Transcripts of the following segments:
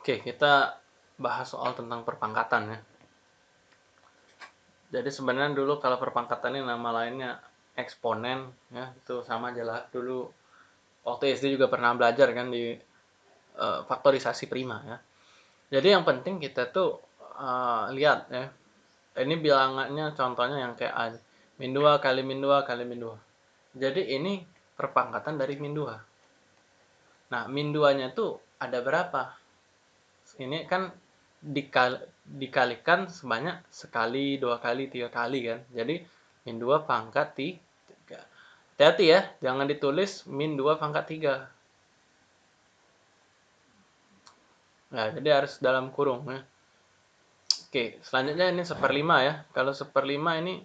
Oke, kita bahas soal tentang perpangkatan ya. Jadi sebenarnya dulu kalau perpangkatan ini nama lainnya eksponen ya, itu sama aja lah. Dulu waktu SD juga pernah belajar kan di uh, faktorisasi prima ya. Jadi yang penting kita tuh uh, lihat ya. Ini bilangannya contohnya yang kayak A. Min 2 kali min 2 kali min 2. Jadi ini perpangkatan dari min 2. Nah, min 2-nya tuh ada berapa? Ini kan dikal dikalikan sebanyak sekali, dua kali, tiga kali kan. Jadi min 2 pangkat 3. Hati-hati ya, jangan ditulis min 2 pangkat 3. Nah, jadi harus dalam kurung ya. Oke, selanjutnya ini seperlima ya. Kalau seperlima ini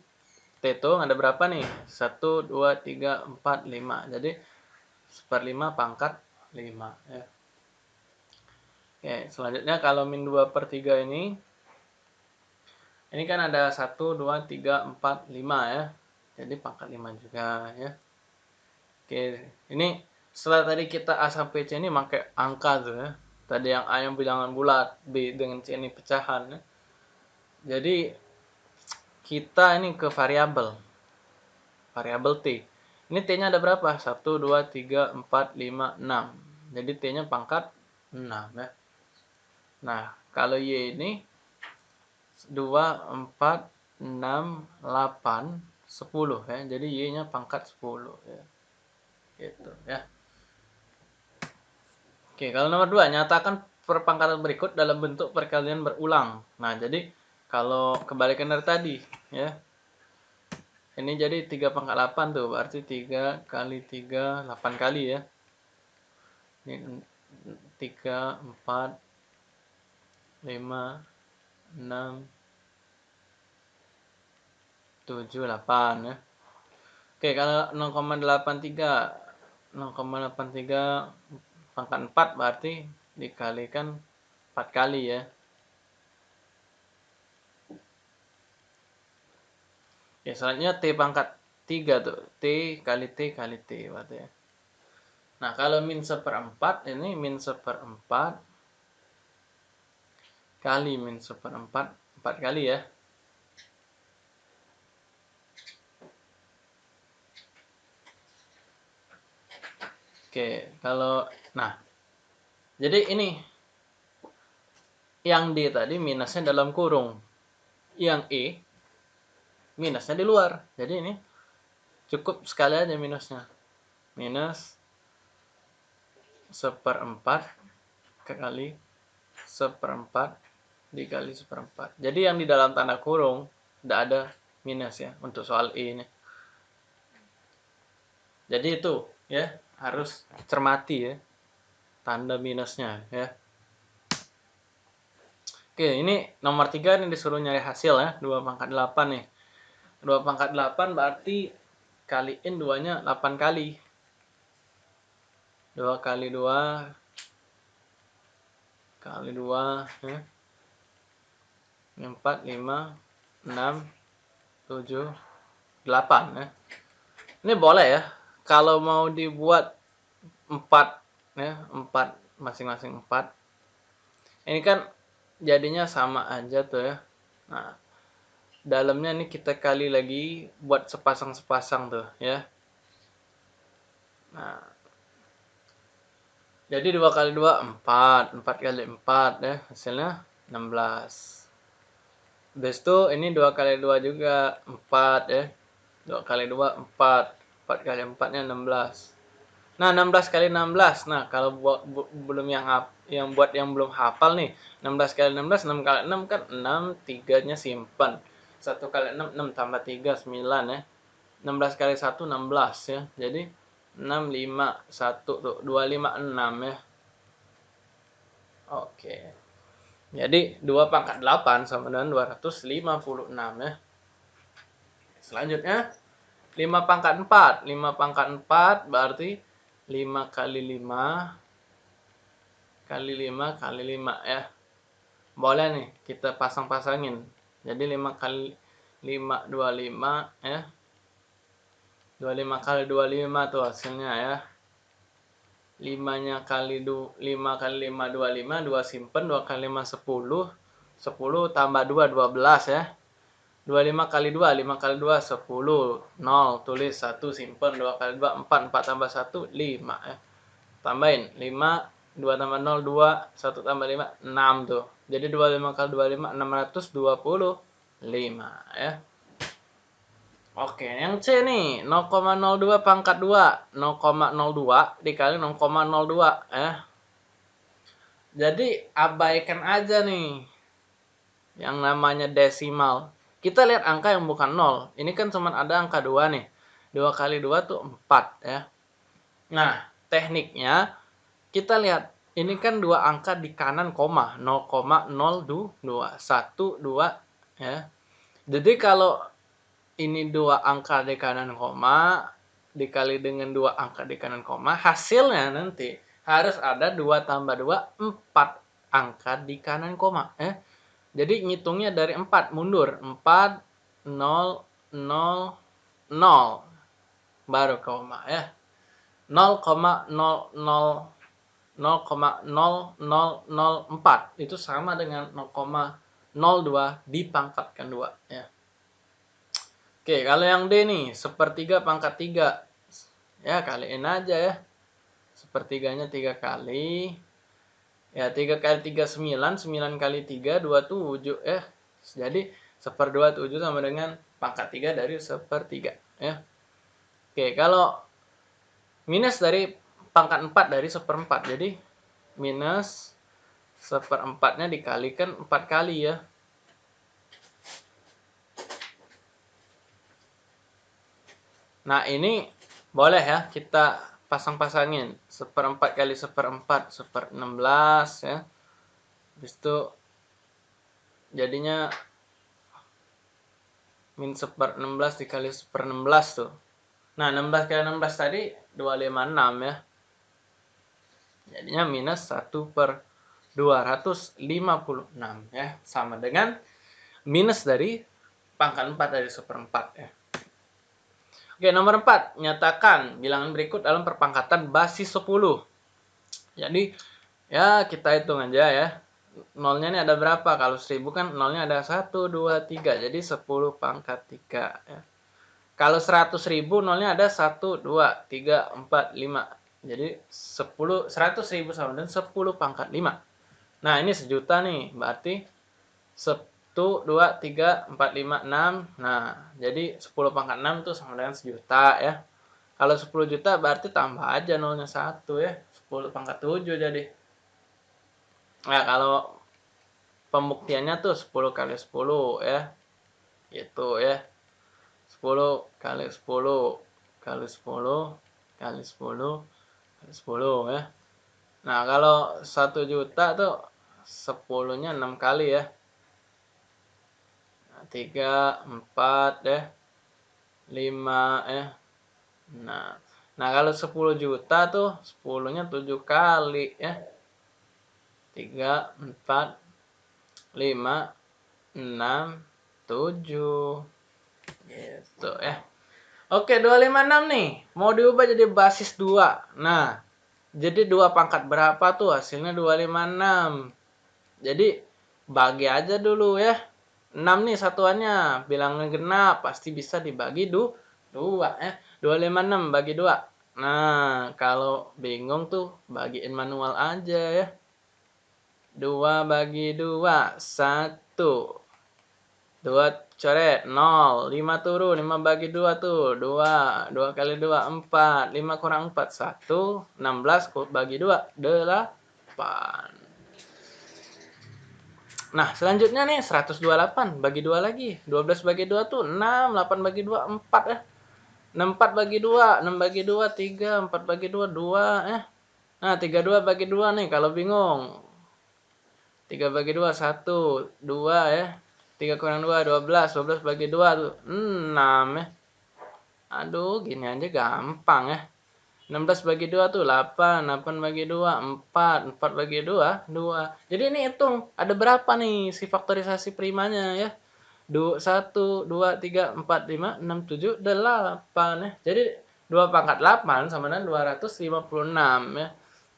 teto ada berapa nih? 1, 2, 3, 4, 5. Jadi seperlima pangkat 5 ya. Oke, selanjutnya kalau min 2 per 3 ini, ini kan ada 1, 2, 3, 4, 5 ya. Jadi pangkat 5 juga ya. Oke, ini setelah tadi kita A sampai C ini pakai angka tuh ya. Tadi yang A yang bilangan bulat, B dengan C ini pecahan ya. Jadi kita ini ke variabel. Variabel T. Ini T-nya ada berapa? 1, 2, 3, 4, 5, 6. Jadi T-nya pangkat 6 ya. Nah, kalau Y ini 2, 4, 6, 8, 10 ya. Jadi Y-nya pangkat 10 ya. Gitu ya. Oke, kalau nomor 2, nyatakan perpangkatan berikut dalam bentuk perkalian berulang. Nah, jadi kalau kebalikan dari tadi ya. Ini jadi 3 pangkat 8 tuh, berarti 3 kali 3, 8 kali ya. Ini 3, 4, 5 6 7 8 ya. Oke, kalau 0,83 0,83 pangkat 4 berarti dikalikan 4 kali ya. Ya, selanjutnya T pangkat 3 tuh. T kali T kali T berarti ya. Nah, kalau min seperempat ini min seperempat kali min seperempat empat kali ya Oke, kalau nah. Jadi ini yang D tadi minusnya dalam kurung. Yang E minusnya di luar. Jadi ini cukup sekali aja minusnya. Minus seperempat kali seperempat dikali seperempat. Jadi yang di dalam tanda kurung tidak ada minus ya untuk soal E ini. Jadi itu ya harus cermati ya tanda minusnya ya. Oke, ini nomor 3 ini disuruh nyari hasil ya, 2 pangkat 8 nih. 2 pangkat 8 berarti kaliin duanya 8 kali. 2 kali 2 kali 2 ya. 4, 5, 6, 7, 8 ya. Ini boleh ya. Kalau mau dibuat 4 ya, 4 masing-masing 4. Ini kan jadinya sama aja tuh ya. Nah, dalamnya ini kita kali lagi buat sepasang-sepasang tuh ya. Nah, jadi 2 kali 2 4, 4 kali 4 ya, hasilnya 16. Habis itu ini 2 kali 2 juga 4 ya. 2 kali 2 4. 4 kali 4 nya 16. Nah, 16 kali 16. Nah, kalau buat bu, belum yang yang buat yang belum hafal nih, 16 kali 16 6 kali 6 kan 6 3-nya simpan. 1 kali 6 6 tambah 3 9 ya. 16 kali 1 16 ya. Jadi 6 5 1 tuh 2 5 6 ya. Oke. Jadi 2 pangkat 8 sama dengan 256 ya. Selanjutnya 5 pangkat 4. 5 pangkat 4 berarti 5 kali 5 kali 5 kali 5 ya. Boleh nih kita pasang-pasangin. Jadi 5 kali 5 25 ya. 25 kali 25 tuh hasilnya ya. 5-nya kali du, 5 kali 5 25, 2 simpen, 2 kali 5 10, 10 tambah 2 12 ya. 25 kali 2, 5 kali 2 10, 0, tulis 1 simpen, 2 kali 2 4, 4 tambah 1 5 ya. Tambahin 5 2 tambah 0 2, 1 tambah 5 6 tuh. Jadi 25 kali 25 625 ya. Oke, yang C nih 0,02 pangkat 2 0,02 dikali 0,02 ya. Jadi abaikan aja nih yang namanya desimal. Kita lihat angka yang bukan 0. Ini kan cuma ada angka 2 nih. 2 kali 2 tuh 4 ya. Nah, tekniknya kita lihat ini kan dua angka di kanan koma 0,02 1 2 ya. Jadi kalau ini dua angka di kanan koma dikali dengan dua angka di kanan koma hasilnya nanti harus ada 2 tambah 2 4 angka di kanan koma ya. Jadi ngitungnya dari 4 mundur 4 0 0 0 baru koma ya 0,00 0,0004 itu sama dengan 0,02 dipangkatkan 2 ya. Oke, kalau yang D nih, sepertiga pangkat 3. Ya, kaliin aja ya. Sepertiganya 3 kali. Ya, 3 kali 3 9, 9 kali 3 27 ya. Jadi, seper 27 sama dengan pangkat 3 dari sepertiga ya. Oke, kalau minus dari pangkat 4 dari seperempat. Jadi, minus seperempatnya dikalikan 4 kali ya. Nah ini boleh ya kita pasang-pasangin seperempat kali seperempat seper 16 ya. Habis itu jadinya min seper 16 dikali seper 16 tuh. Nah 16 kali 16 tadi 256 ya. Jadinya minus 1 per 256 ya. Sama dengan minus dari pangkat 4 dari seperempat ya. Oke, nomor 4. Nyatakan bilangan berikut dalam perpangkatan basis 10. Jadi, ya kita hitung aja ya. Nolnya ini ada berapa? Kalau 1000 kan nolnya ada 1, 2, 3. Jadi 10 pangkat 3 ya. Kalau 100 ribu nolnya ada 1, 2, 3, 4, 5. Jadi 10, 100 ribu sama dengan 10 pangkat 5. Nah ini sejuta nih. Berarti 1, 2, 3, 4, 5, 6. Nah, jadi 10 pangkat 6 itu sama dengan sejuta ya. Kalau 10 juta berarti tambah aja nolnya 1 ya. 10 pangkat 7 jadi. Nah, kalau pembuktiannya tuh 10 kali 10 ya. Gitu ya. 10 kali 10 kali 10 kali 10 kali 10 ya. Nah, kalau 1 juta tuh 10-nya 6 kali ya tiga empat ya lima ya nah nah kalau 10 juta tuh 10 nya 7 kali ya tiga empat lima enam tujuh. Gitu ya Oke 256 nih. Mau diubah jadi basis 2 nah jadi dua pangkat berapa tuh hasilnya 256 jadi bagi aja dulu ya 6 nih satuannya. Bilangan genap pasti bisa dibagi du 2 ya. 256 bagi 2. Nah, kalau bingung tuh bagiin manual aja ya. 2 bagi 2 1 2 coret 0 5 turun 5 bagi 2 tuh 2 2 kali 2 4 5 kurang 4 1 16 bagi 2 8 Nah, selanjutnya nih 128 bagi 2 lagi. 12 bagi 2 tuh 6, 8 bagi 2 4 ya. 64 bagi 2, 6 bagi 2 3, 4 bagi 2 2 ya. Nah, 32 bagi 2 nih kalau bingung. 3 bagi 2 1, 2 ya. 3 kurang 2 12, 12 bagi 2 tuh 6 ya. Aduh, gini aja gampang ya. 16 bagi 2 tuh 8, 8 bagi 2 4, 4 bagi 2 2. Jadi ini hitung ada berapa nih si faktorisasi primanya ya. 2 1 2 3 4 5 6 7 8 ya. Jadi 2 pangkat 8 sama dengan 256 ya.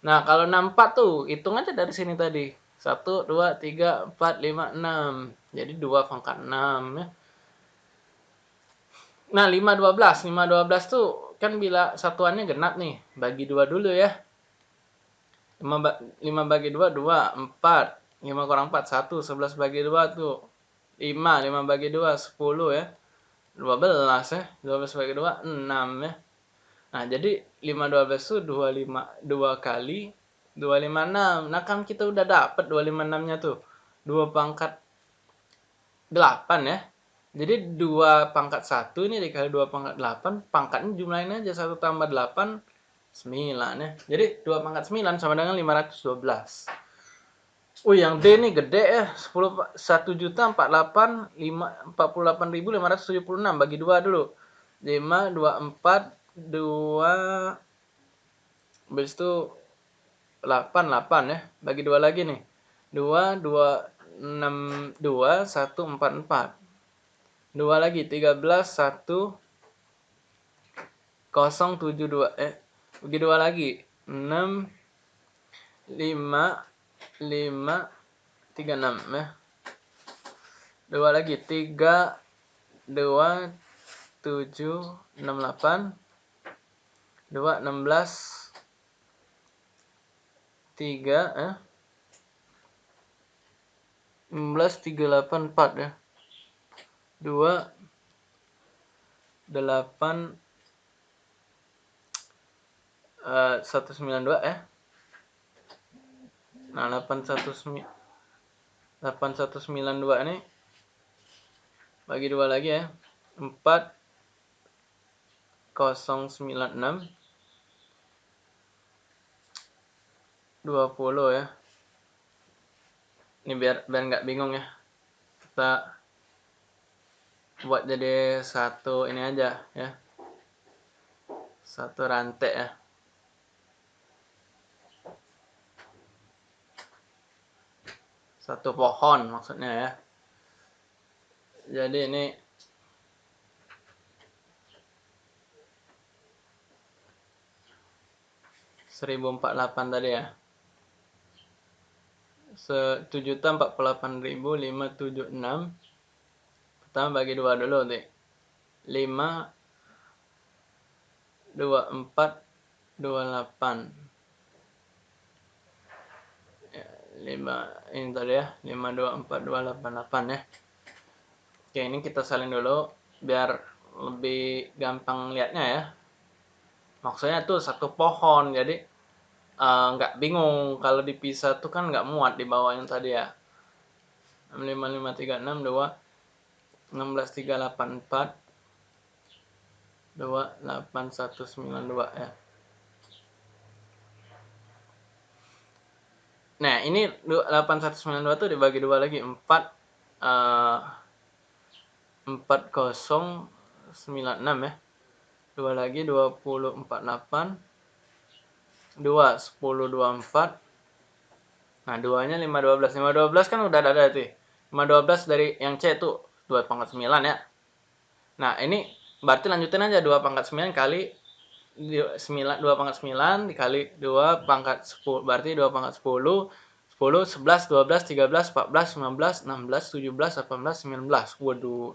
Nah, kalau 64 tuh, hitung aja dari sini tadi. 1, 2, 3, 4, 5, 6. Jadi 2 pangkat 6 ya. Nah, 5, 12. 5, 12 tuh kan bila satuannya genap nih. Bagi 2 dulu ya. 5, ba 5 bagi 2, 2. 4. 5 kurang 4, 1. 11 bagi 2 tuh 5. 5 bagi 2, 10 ya. 12 ya. 12 bagi 2, 6 ya. Nah, jadi 5 12 itu 25 2 kali 256. Nah, kan kita udah dapat 256-nya tuh. 2 pangkat 8 ya. Jadi 2 pangkat 1 ini dikali 2 pangkat 8, pangkatnya jumlahin aja 1 tambah 8 9 ya. Jadi 2 pangkat 9 sama dengan 512. Oh, yang D ini gede ya. 10 1 juta 48 5 48.576 bagi 2 dulu. 5 2 4 2 habis itu 8 8 ya bagi 2 lagi nih 2 2 6 2 1 4 4 2 lagi 13 1 0 7 2 eh bagi 2 lagi. 6 5 5 3 6 ya. 2 lagi 3 2 7 6 8 2 16 3 eh 16 3 8 4 ya 2 8 uh, 192 ya nah 81 8192 ini bagi dua lagi ya. 4 096 20 ya. Ini biar biar nggak bingung ya. Kita buat jadi satu ini aja ya. Satu rantai ya. Satu pohon maksudnya ya. Jadi ini 1048 tadi ya. Sejuta empat puluh delapan ribu lima tujuh enam pertama bagi dua dulu nih lima dua empat dua delapan ya, lima ini tadi ya. Lima dua empat dua delapan delapan ya. Oke ini kita salin dulu biar lebih gampang lihatnya ya. Maksudnya tuh satu pohon jadi uh, nggak bingung. Kalau dipisah tuh kan nggak muat di bawah yang tadi ya. 65536 2 16384 28192 ya. Nah, ini 8192 tuh dibagi dua lagi 4 uh, 4096 ya. Dua lagi 2048 2 10 24 nah duanya 5 12 5 12 kan udah ada tuh 5 12 dari yang C tuh 2 pangkat 9 ya. Nah ini berarti lanjutin aja 2 pangkat 9 kali 9, 2 pangkat 9 dikali 2 pangkat 10 berarti 2 pangkat 10 10, 11, 12, 13, 14, 15, 16, 17, 18, 19 waduh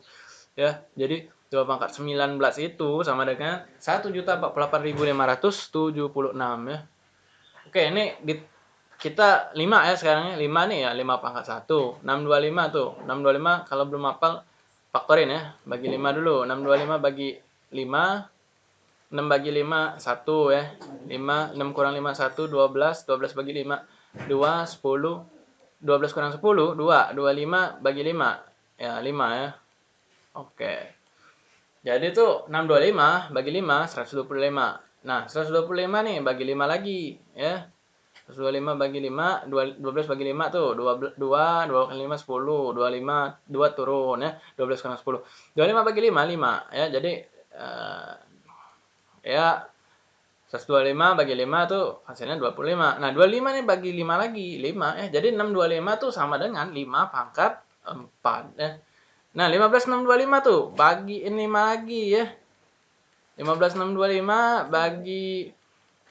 ya. Jadi 2 pangkat 19 itu sama dengan 1.048.576 ya. Oke, ini di, kita 5 ya sekarang. 5 nih ya, 5 pangkat 1. 625 tuh. 625 kalau belum hafal faktorin ya. Bagi 5 dulu. 625 bagi 5 6 bagi 5 1 ya. 5 6 kurang 5 1 12 12 bagi 5 2 10 12 kurang 10 2 25 bagi 5 ya 5 ya. Oke. Jadi tuh 625 bagi 5 125. Nah, 125 nih bagi 5 lagi ya. 125 bagi 5, 12 bagi 5 tuh 2 2 2 kali 5 10, 25 2 turun ya. 12 kurang 10. 25 bagi 5 5 ya. Jadi uh, ya 125 bagi 5 tuh hasilnya 25. Nah, 25 nih bagi 5 lagi, 5 ya. Jadi 625 tuh sama dengan 5 pangkat 4 ya. Nah, 15 625 tuh bagi 5 lagi ya. 15625 bagi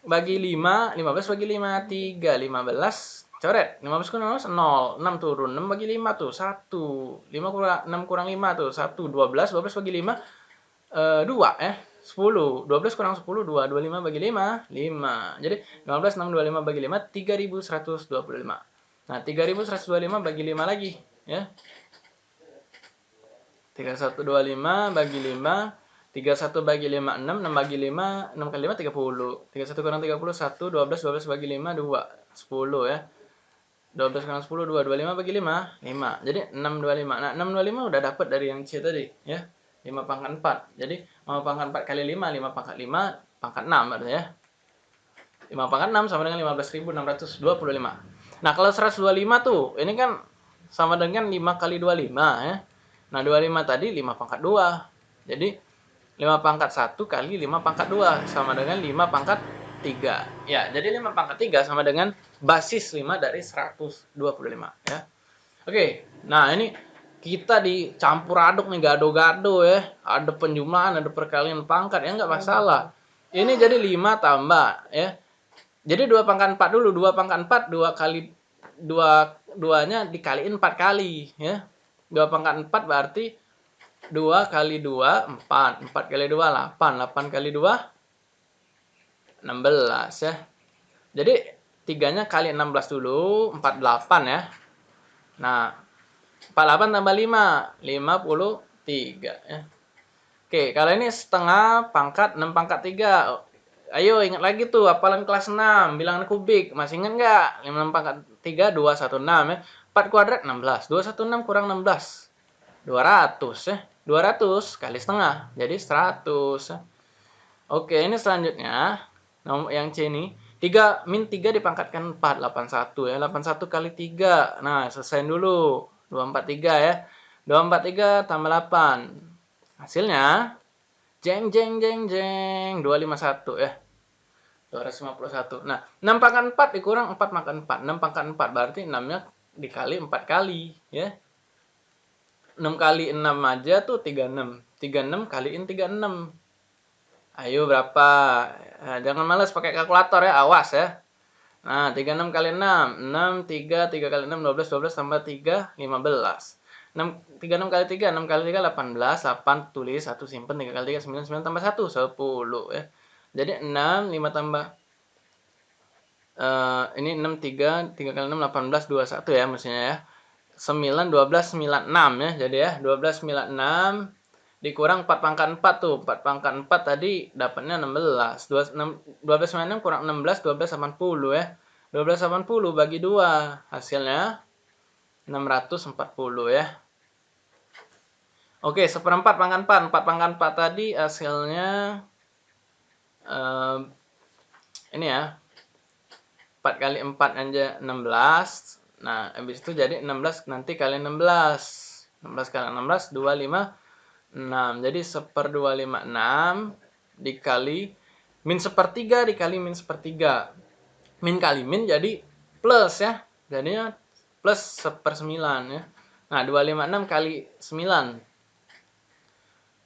bagi 5, 15 bagi 5, 3, 15, coret. 15 kurang 15, 0, 6 turun. 6 bagi 5 tuh, 1. 5 kurang, 6 kurang 5 tuh, 1, 12. 12 bagi 5, uh, 2 eh. 10. 12 kurang 10, 2. 25 bagi 5, 5. Jadi 15, 6, 25 bagi 5, 3125. Nah, 3125 bagi 5 lagi. Ya. 3125 bagi 5 31 bagi 5, 6, 6 bagi 5, 6 kali 5, 30. 31 kurang 30, 1, 12, 12 bagi 5, 2, 10 ya. 12 kurang 10, 2, 25 bagi 5, 5. Jadi 6, 25. Nah, 6, 25 udah dapat dari yang C tadi ya. 5 pangkat 4. Jadi 5 pangkat 4 kali 5, 5 pangkat 5, pangkat 6 berarti ya. 5 pangkat 6 sama dengan 15.625. Nah, kalau 125 tuh, ini kan sama dengan 5 kali 25 ya. Nah, 25 tadi 5 pangkat 2. Jadi 5 pangkat 1 kali 5 pangkat 2 sama dengan 5 pangkat 3. Ya, jadi 5 pangkat 3 sama dengan basis 5 dari 125 ya. Oke, nah ini kita dicampur aduk nih gado-gado ya. Ada penjumlahan, ada perkalian pangkat ya nggak masalah. Ini jadi 5 tambah ya. Jadi 2 pangkat 4 dulu, 2 pangkat 4 2 kali 2 duanya dikaliin 4 kali ya. 2 pangkat 4 berarti 2 kali 2, 4. 4 kali 2, 8. 8 kali 2, 16 ya. Jadi, tiganya kali 16 dulu, 48 ya. Nah, 48 tambah 5, 53 ya. Oke, kalau ini setengah pangkat 6 pangkat 3. Ayo ingat lagi tuh, apalan kelas 6, bilangan kubik. Masih ingat nggak? 5 pangkat 3, 216 ya. 4 kuadrat 16. 216 kurang 16. 200 ya. 200 kali setengah, jadi 100. Oke, ini selanjutnya, yang C ini, 3 min 3 dipangkatkan 4, 81 ya. 81 kali 3. Nah, selesai dulu. 243 ya. 243 tambah 8. Hasilnya jeng jeng jeng jeng 251 ya. 251. Nah, 6 pangkat 4 dikurang 4 pangkat 4. 6 pangkat 4 berarti 6-nya dikali 4 kali ya. 6 kali 6 aja tuh 36. 36 kaliin 36. Ayo berapa? Nah, jangan males pakai kalkulator ya, awas ya. Nah, 36 kali 6. 6, 3, 3 kali 6, 12, 12 tambah 3, 15. 6, 36 kali 3, 6 kali 3, 18, 8 tulis, 1 simpen, 3 kali 3, 9, 9 tambah 1, 10 ya. Jadi 6, 5 tambah uh, ini 6, 3, 3 kali 6, 18, 21 ya mestinya ya. 9, 12, 96 ya. Jadi ya, 12, 96 dikurang 4 pangkat 4 tuh. 4 pangkat 4 tadi dapatnya 16. 12, 96 kurang 16, 12, 80 ya. 12, 80 bagi 2. Hasilnya 640 ya. Oke, seperempat pangkat 4. 4 pangkat 4 tadi hasilnya uh, ini ya. 4 kali 4 aja 16. Nah, habis itu jadi 16 nanti kali 16. 16 kali 16, 25, 6. Jadi seper 256 dikali min sepertiga dikali min sepertiga. Min kali min jadi plus ya. Jadinya plus seper 9 ya. Nah, 256 kali 9.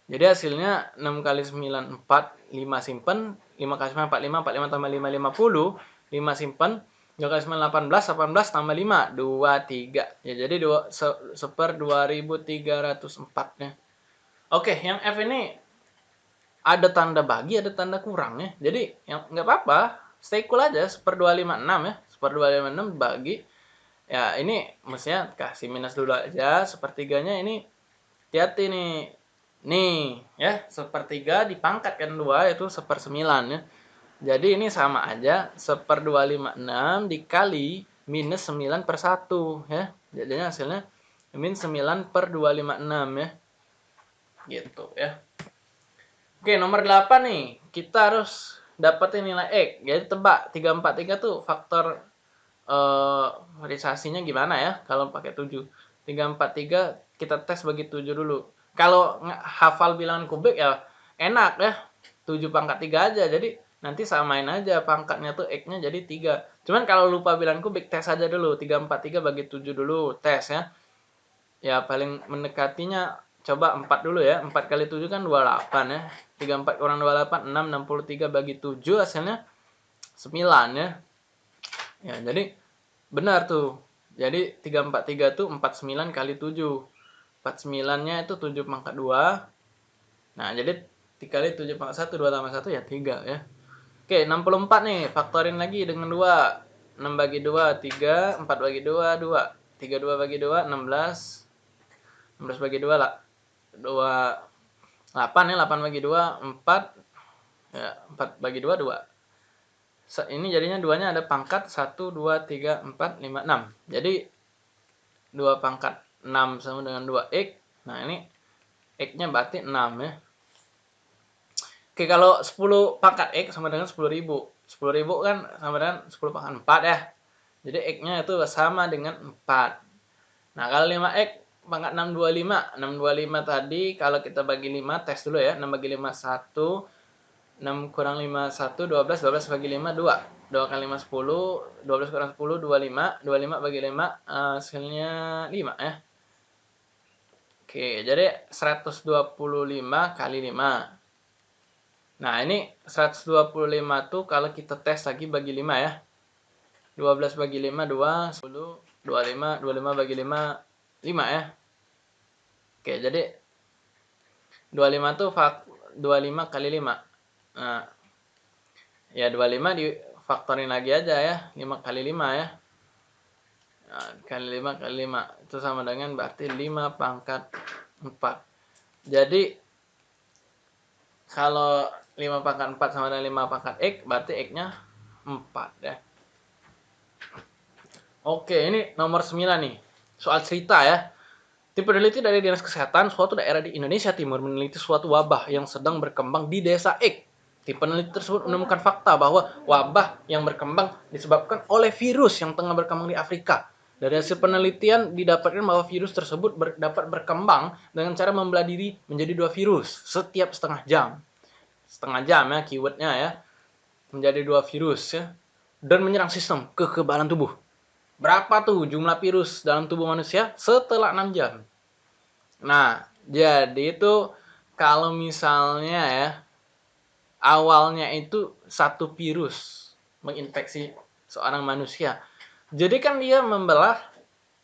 Jadi hasilnya 6 kali 9, 4, 5 simpen. 5 kali 9, 45, 45 tambah 5, 50. 5 simpen. 2 kali 9, 18, 18 tambah 5, 23. Ya, jadi 2, se, seper 2304 ya. Oke, yang F ini ada tanda bagi, ada tanda kurang ya. Jadi, yang nggak apa-apa, stay cool aja, seper 256 ya. Seper 256 bagi, ya ini mestinya kasih minus dulu aja. Sepertiganya ini, hati-hati nih. Nih, ya, sepertiga dipangkatkan 2, itu seper 9 ya. Jadi ini sama aja, seper 256 dikali minus 9 per 1 ya. Jadinya hasilnya min 9 per 256 ya. Gitu ya. Oke, nomor 8 nih. Kita harus dapetin nilai X. Jadi tebak 343 tuh faktor eh realisasinya gimana ya kalau pakai 7. 343 kita tes bagi 7 dulu. Kalau hafal bilangan kubik ya enak ya. 7 pangkat 3 aja. Jadi nanti samain aja pangkatnya tuh X-nya jadi 3. Cuman kalau lupa bilang kubik, tes aja dulu. 3, 4, 3 bagi 7 dulu, tes ya. Ya paling mendekatinya, coba 4 dulu ya. 4 kali 7 kan 28 ya. 3, 4 kurang 28, 6, 63 bagi 7 hasilnya 9 ya. Ya, jadi benar tuh. Jadi 343 tuh 49 kali 7. 49-nya itu 7 pangkat 2. Nah, jadi dikali 7 pangkat 1, 2 tambah 1 ya 3 ya. Oke, 64 nih. Faktorin lagi dengan 2. 6 bagi 2, 3. 4 bagi 2, 2. 32 bagi 2, 16. 16 bagi 2 lah. 2, 8 ya. 8 bagi 2, 4. Ya, 4 bagi 2, 2 ini jadinya duanya ada pangkat 1, 2, 3, 4, 5, 6. Jadi 2 pangkat 6 sama dengan 2x. Nah ini x-nya berarti 6 ya. Oke kalau 10 pangkat x sama dengan 10 ribu. 10 ribu kan sama dengan 10 pangkat 4 ya. Jadi x-nya itu sama dengan 4. Nah kalau 5x pangkat 625. 625 tadi kalau kita bagi 5 tes dulu ya. 6 bagi 5 1. 6 kurang 5 1 12 12 bagi 5 2 2 kali 5 10 12 kurang 10 25 25 bagi 5 uh, hasilnya 5 ya Oke jadi 125 kali 5 Nah ini 125 tuh kalau kita tes lagi bagi 5 ya 12 bagi 5 2 10 25 25 bagi 5 5 ya Oke jadi 25 tuh 25 kali 5 Nah, ya 25 difaktorin lagi aja ya. 5 kali 5 ya. Nah, kali 5 kali 5. Itu sama dengan berarti 5 pangkat 4. Jadi, kalau 5 pangkat 4 sama dengan 5 pangkat X, berarti X-nya 4 ya. Oke, ini nomor 9 nih. Soal cerita ya. Tim peneliti dari Dinas Kesehatan suatu daerah di Indonesia Timur meneliti suatu wabah yang sedang berkembang di desa X. Tim peneliti tersebut menemukan fakta bahwa wabah yang berkembang disebabkan oleh virus yang tengah berkembang di Afrika. Dari hasil penelitian didapatkan bahwa virus tersebut ber, dapat berkembang dengan cara membelah diri menjadi dua virus setiap setengah jam. Setengah jam ya keywordnya ya. Menjadi dua virus ya. Dan menyerang sistem kekebalan tubuh. Berapa tuh jumlah virus dalam tubuh manusia setelah 6 jam? Nah, jadi itu kalau misalnya ya awalnya itu satu virus menginfeksi seorang manusia. Jadi kan dia membelah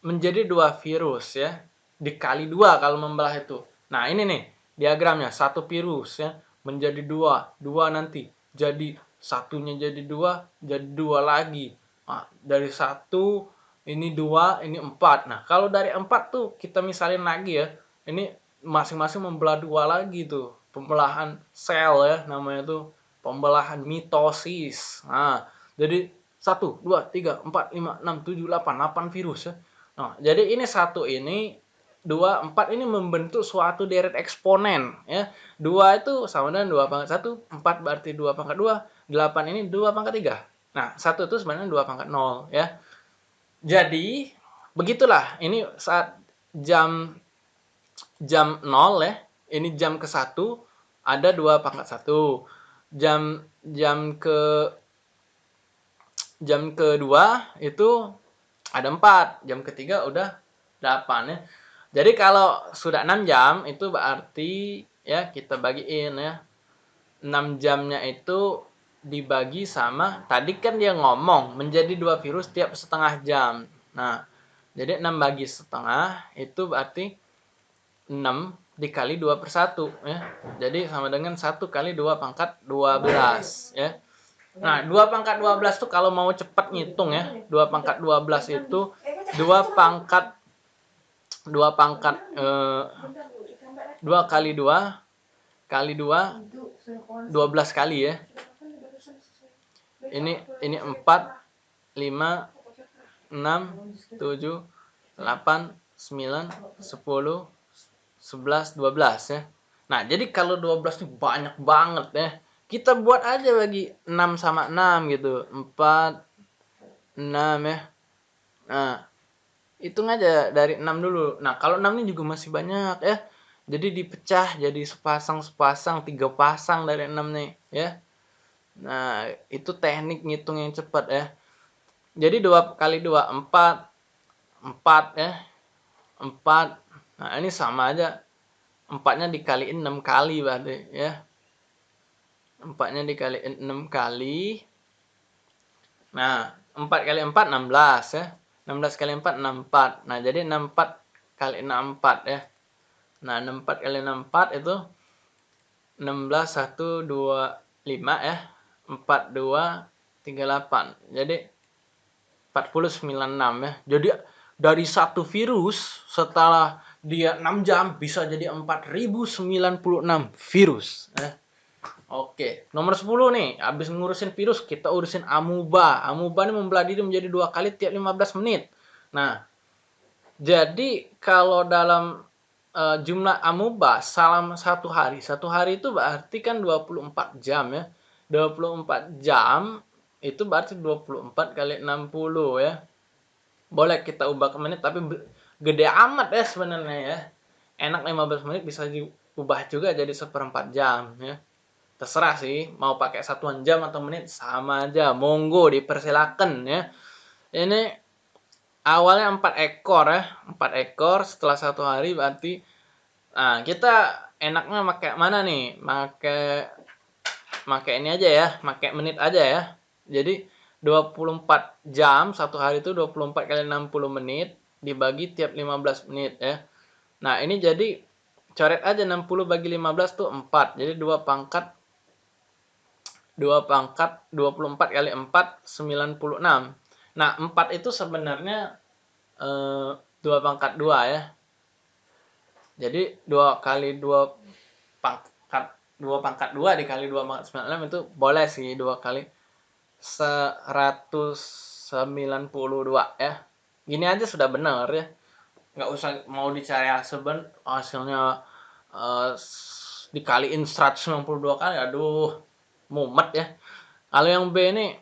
menjadi dua virus ya. Dikali dua kalau membelah itu. Nah ini nih diagramnya. Satu virus ya menjadi dua. Dua nanti jadi satunya jadi dua. Jadi dua lagi. Nah, dari satu ini dua ini empat. Nah kalau dari empat tuh kita misalin lagi ya. Ini masing-masing membelah dua lagi tuh pembelahan sel ya namanya tuh pembelahan mitosis. Nah, jadi 1 2 3 4 5 6 7 8 8 virus ya. Nah, jadi ini satu ini dua empat ini membentuk suatu deret eksponen ya. dua itu sama dengan dua pangkat satu empat berarti dua pangkat dua delapan ini dua pangkat tiga. Nah, satu itu sebenarnya dua pangkat nol ya. Jadi, begitulah. Ini saat jam jam nol ya. Ini jam ke satu ada dua pangkat satu. Jam jam ke jam kedua itu ada empat jam ketiga udah delapan ya jadi kalau sudah enam jam itu berarti ya kita bagiin ya enam jamnya itu dibagi sama tadi kan dia ngomong menjadi dua virus tiap setengah jam nah jadi enam bagi setengah itu berarti enam dikali 2 per 1 ya. Jadi sama dengan 1 kali 2 pangkat 12 ya. Nah, 2 pangkat 12 tuh kalau mau cepat ngitung ya, 2 pangkat 12 itu 2 pangkat 2 pangkat eh, 2 kali 2 kali 2 12 kali ya. Ini ini 4 5 6 7 8 9 10 11, 12 ya. Nah, jadi kalau 12 itu banyak banget ya. Kita buat aja bagi 6 sama 6 gitu. 4, 6 ya. Nah, hitung aja dari 6 dulu. Nah, kalau 6 ini juga masih banyak ya. Jadi dipecah jadi sepasang-sepasang, tiga pasang dari 6 nih ya. Nah, itu teknik ngitung yang cepat ya. Jadi 2 kali 2, 4. 4 ya. 4 Nah, ini sama aja. Empatnya dikaliin 6 kali berarti ya. Empatnya dikaliin 6 kali. Nah, 4 kali 4 16 ya. 16 kali 4 64. Nah, jadi 64 kali 64 ya. Nah, 64 kali 64 itu 16 1 2 5 ya. 4 2 38. Jadi 4096 ya. Jadi dari satu virus setelah dia 6 jam bisa jadi 4096 virus ya. Oke, nomor 10 nih, habis ngurusin virus, kita urusin amuba. Amuba ini membelah diri menjadi dua kali tiap 15 menit. Nah, jadi kalau dalam uh, jumlah amuba salam satu hari, satu hari itu berarti kan 24 jam ya. 24 jam itu berarti 24 kali 60 ya. Boleh kita ubah ke menit, tapi gede amat ya sebenarnya ya. Enak 15 menit bisa diubah juga jadi seperempat jam ya terserah sih mau pakai satuan jam atau menit sama aja. Monggo dipersilakan ya. Ini awalnya empat ekor ya. Empat ekor setelah satu hari berarti nah kita enaknya pakai mana nih? Pakai pakai ini aja ya. Pakai menit aja ya. Jadi 24 jam satu hari itu 24 kali 60 menit dibagi tiap 15 menit ya. Nah ini jadi coret aja 60 bagi 15 tuh 4 jadi dua pangkat 2 pangkat 24 kali 4 96. Nah, 4 itu sebenarnya eh, 2 pangkat 2 ya. Jadi 2 kali 2 pangkat 2 pangkat 2 dikali 2 pangkat 96 itu boleh sih 2 kali 192 ya. Gini aja sudah benar ya. Nggak usah mau dicari hasilnya hasilnya uh, dikaliin 192 kali aduh mumet ya. Kalau yang B ini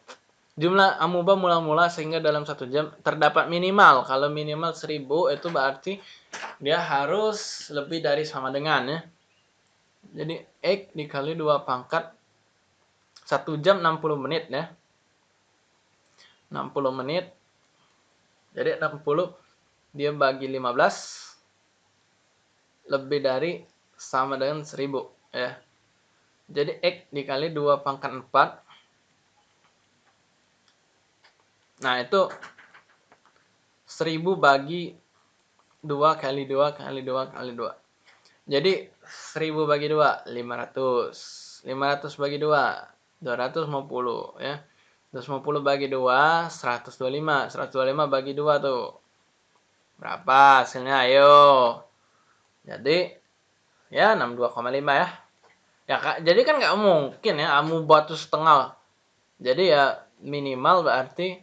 jumlah amuba mula-mula sehingga dalam satu jam terdapat minimal. Kalau minimal 1000 itu berarti dia harus lebih dari sama dengan ya. Jadi X dikali 2 pangkat 1 jam 60 menit ya. 60 menit. Jadi 60 dia bagi 15 lebih dari sama dengan 1000 ya. Jadi X dikali 2 pangkat 4. Nah, itu 1000 bagi 2 kali 2 kali 2 kali 2. Jadi 1000 bagi 2, 500. 500 bagi 2, 250 ya. 250 bagi 2, 125. 125 bagi 2 tuh. Berapa hasilnya? Ayo. Jadi, ya 62,5 ya. Ya kak, jadi kan nggak mungkin ya amu batu setengah. Jadi ya minimal berarti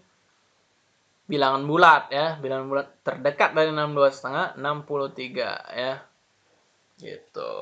bilangan bulat ya, bilangan bulat terdekat dari 62 setengah 63 ya. Gitu.